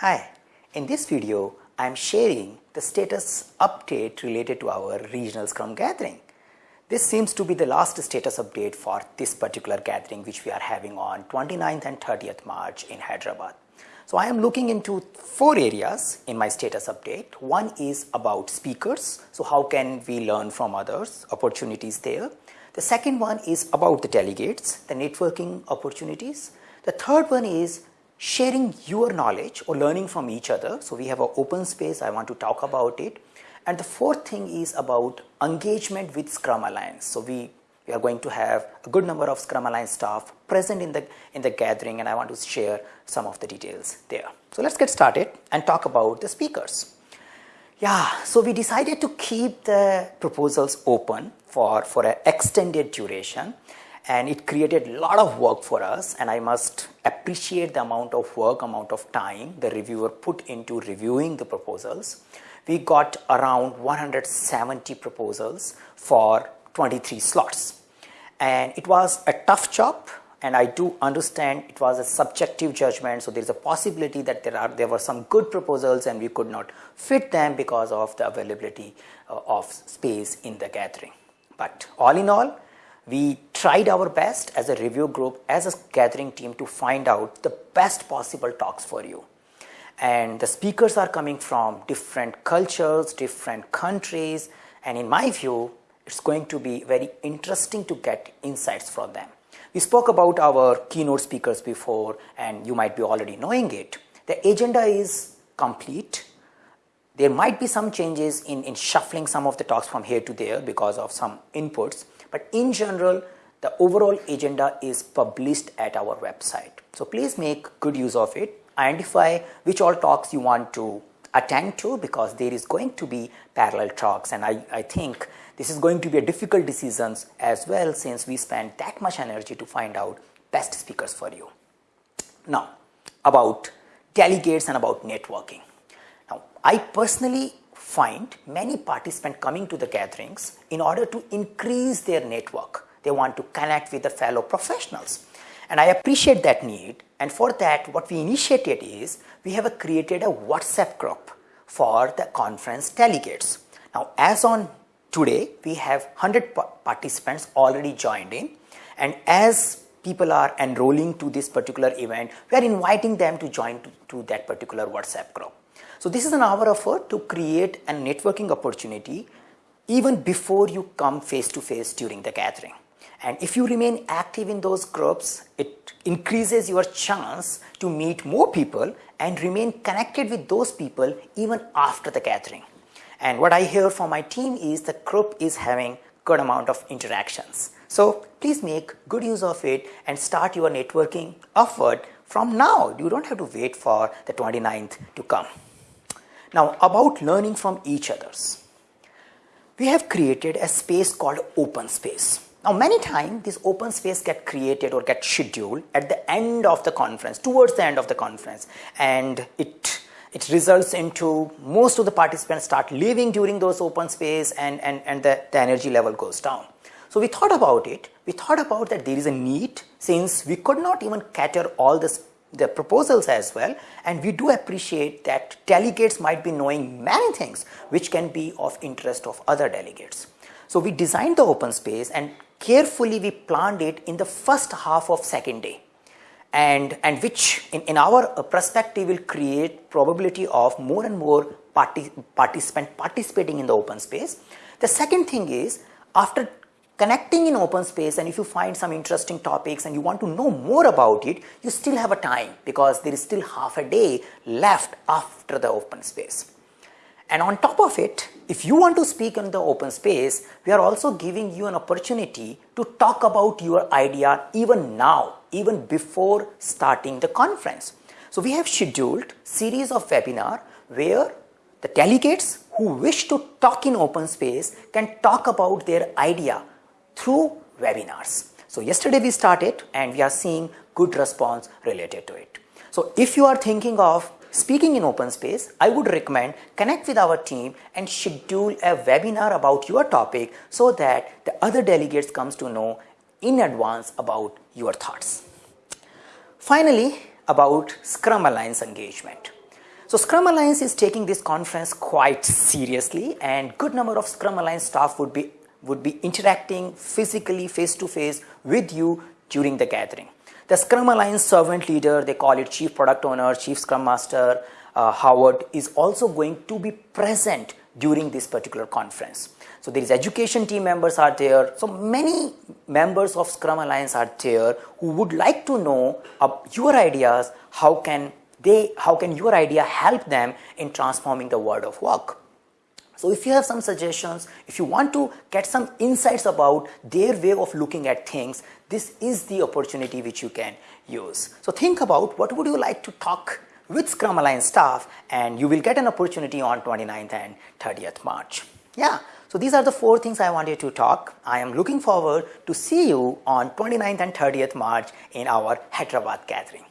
Hi, in this video I am sharing the status update related to our regional scrum gathering. This seems to be the last status update for this particular gathering which we are having on 29th and 30th March in Hyderabad. So I am looking into four areas in my status update. One is about speakers. So how can we learn from others, opportunities there. The second one is about the delegates, the networking opportunities. The third one is sharing your knowledge or learning from each other. So we have an open space, I want to talk about it. And the fourth thing is about engagement with Scrum Alliance. So we, we are going to have a good number of Scrum Alliance staff present in the, in the gathering and I want to share some of the details there. So let's get started and talk about the speakers. Yeah, so we decided to keep the proposals open for, for an extended duration and it created a lot of work for us and I must appreciate the amount of work, amount of time the reviewer put into reviewing the proposals. We got around 170 proposals for 23 slots and it was a tough job and I do understand it was a subjective judgment so there is a possibility that there are there were some good proposals and we could not fit them because of the availability uh, of space in the gathering. But all in all we tried our best as a review group, as a gathering team to find out the best possible talks for you. And the speakers are coming from different cultures, different countries, and in my view, it's going to be very interesting to get insights from them. We spoke about our keynote speakers before, and you might be already knowing it. The agenda is complete. There might be some changes in, in shuffling some of the talks from here to there because of some inputs, but in general, the overall agenda is published at our website. So please make good use of it. Identify which all talks you want to attend to because there is going to be parallel talks and I, I think this is going to be a difficult decision as well since we spend that much energy to find out best speakers for you. Now about delegates and about networking. I personally find many participants coming to the gatherings in order to increase their network. They want to connect with the fellow professionals. And I appreciate that need. And for that, what we initiated is we have created a WhatsApp group for the conference delegates. Now, as on today, we have 100 participants already joined in. And as people are enrolling to this particular event, we are inviting them to join to, to that particular WhatsApp group. So this is an hour effort to create a networking opportunity even before you come face to face during the gathering. And if you remain active in those groups, it increases your chance to meet more people and remain connected with those people even after the gathering. And what I hear from my team is the group is having good amount of interactions. So please make good use of it and start your networking effort from now. You don't have to wait for the 29th to come. Now about learning from each others. We have created a space called open space. Now many times this open space get created or get scheduled at the end of the conference, towards the end of the conference and it it results into most of the participants start leaving during those open space and, and, and the, the energy level goes down. So we thought about it, we thought about that there is a need since we could not even cater all this the proposals as well and we do appreciate that delegates might be knowing many things which can be of interest of other delegates. So we designed the open space and carefully we planned it in the first half of second day and, and which in, in our uh, perspective will create probability of more and more party, participant participating in the open space. The second thing is after connecting in open space and if you find some interesting topics and you want to know more about it, you still have a time because there is still half a day left after the open space. And on top of it, if you want to speak in the open space, we are also giving you an opportunity to talk about your idea even now, even before starting the conference. So we have scheduled series of webinar where the delegates who wish to talk in open space can talk about their idea through webinars. So yesterday we started and we are seeing good response related to it. So if you are thinking of speaking in open space, I would recommend connect with our team and schedule a webinar about your topic so that the other delegates comes to know in advance about your thoughts. Finally, about Scrum Alliance engagement. so Scrum Alliance is taking this conference quite seriously and good number of Scrum Alliance staff would be would be interacting physically face to face with you during the gathering. The Scrum Alliance servant leader, they call it Chief Product Owner, Chief Scrum Master, uh, Howard is also going to be present during this particular conference. So there is education team members are there. So many members of Scrum Alliance are there who would like to know your ideas, how can they, how can your idea help them in transforming the world of work. So if you have some suggestions, if you want to get some insights about their way of looking at things, this is the opportunity which you can use. So think about what would you like to talk with Scrum Alliance staff and you will get an opportunity on 29th and 30th March. Yeah. So these are the four things I wanted to talk. I am looking forward to see you on 29th and 30th March in our Hyderabad gathering.